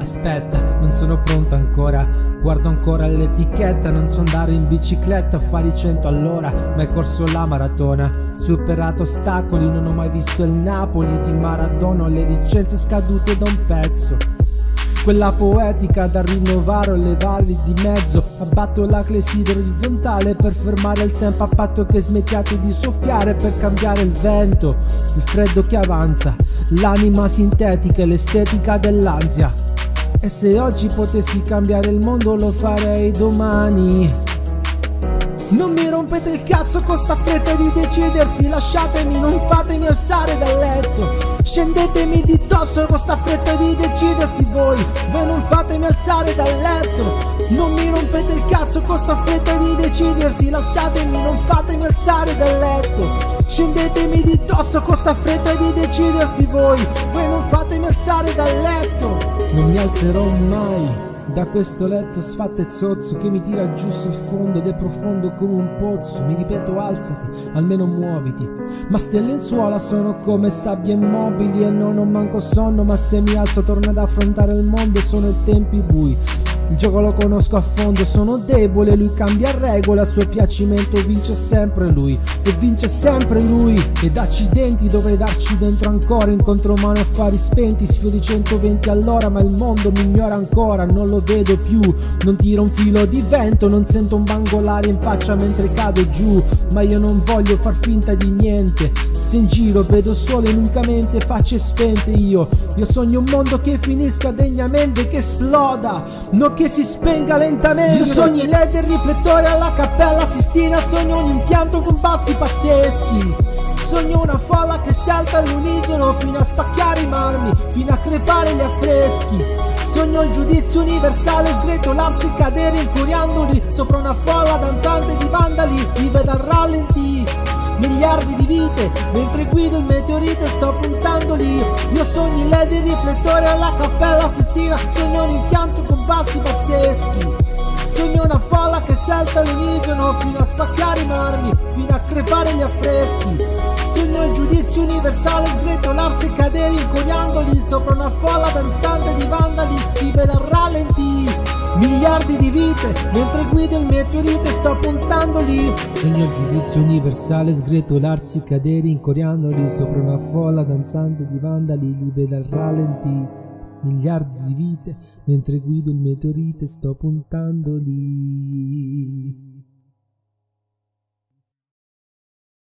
aspetta, non sono pronto ancora. Guardo ancora l'etichetta, non so andare in bicicletta a fare i 100 all'ora Ma è corso la maratona, superato ostacoli Non ho mai visto il Napoli di Maradona Ho le licenze scadute da un pezzo. Quella poetica da rinnovare o le valli di mezzo. Abbatto la clessidra orizzontale per fermare il tempo a patto che smettiate di soffiare per cambiare il vento. Il freddo che avanza, l'anima sintetica e l'estetica dell'ansia E se oggi potessi cambiare il mondo lo farei domani. Non mi rompete il cazzo con sta fretta di decidersi. Lasciatemi, non fatemi alzare dal letto. Scendetemi di dosso con sta fretta di decidersi voi. Voi non fatemi alzare dal letto. Non mi rompete il cazzo con sta fretta di decidersi. Lasciatemi, non fatemi alzare dal letto. Scendetemi di dosso con sta fretta di decidersi voi. Voi non fatemi alzare dal letto Non mi alzerò mai da questo letto sfatto e zozzo che mi tira giù sul fondo ed è profondo come un pozzo. Mi ripeto alzati, almeno muoviti. Ma ste lenzuola sono come sabbie immobili E non ho manco sonno ma se mi alzo torno ad affrontare il mondo Sono i tempi bui il gioco lo conosco a fondo, sono debole, lui cambia regola, a suo piacimento vince sempre lui E vince sempre lui Ed accidenti dovrei darci dentro ancora Incontro mano affari spenti, sfiori 120 all'ora Ma il mondo mi ignora ancora, non lo vedo più Non tiro un filo di vento, non sento un bangolare in faccia mentre cado giù Ma io non voglio far finta di niente Se in giro vedo sole unicamente facce spente io Io sogno un mondo che finisca degnamente, che esploda Non che si spenga lentamente. Io sogno i led e riflettori alla cappella Sistina Sogno un impianto con bassi pazzeschi. Sogno una folla che salta all'unisono Fino a spacchiare i marmi Fino a crepare gli affreschi. Sogno il giudizio universale Sgretolarsi e cadere incuriandoli Sopra una folla danzante di vandali Mi vedo al rallenti miliardi di vite. Mentre guido il meteorite sto puntando lì. Io sogno i led e riflettori alla cappella Sistina Sogno un impianto con bassi pazzeschi. Sogno una folla che salta all'unisono Fino a spacchiare i marmi Fino a crepare gli affreschi. Sogno il giudizio universale Sgretolarsi e cadere incoriandoli Sopra una folla danzante di vandali Vive dal rallenti miliardi di vite Mentre guido il meteorite sto puntando lì. Sogno il giudizio universale sgretolarsi cadere incoriandoli Sopra una folla danzante di vandali li vedo al ralenti. Miliardi di vite Mentre guido il meteorite sto puntando lì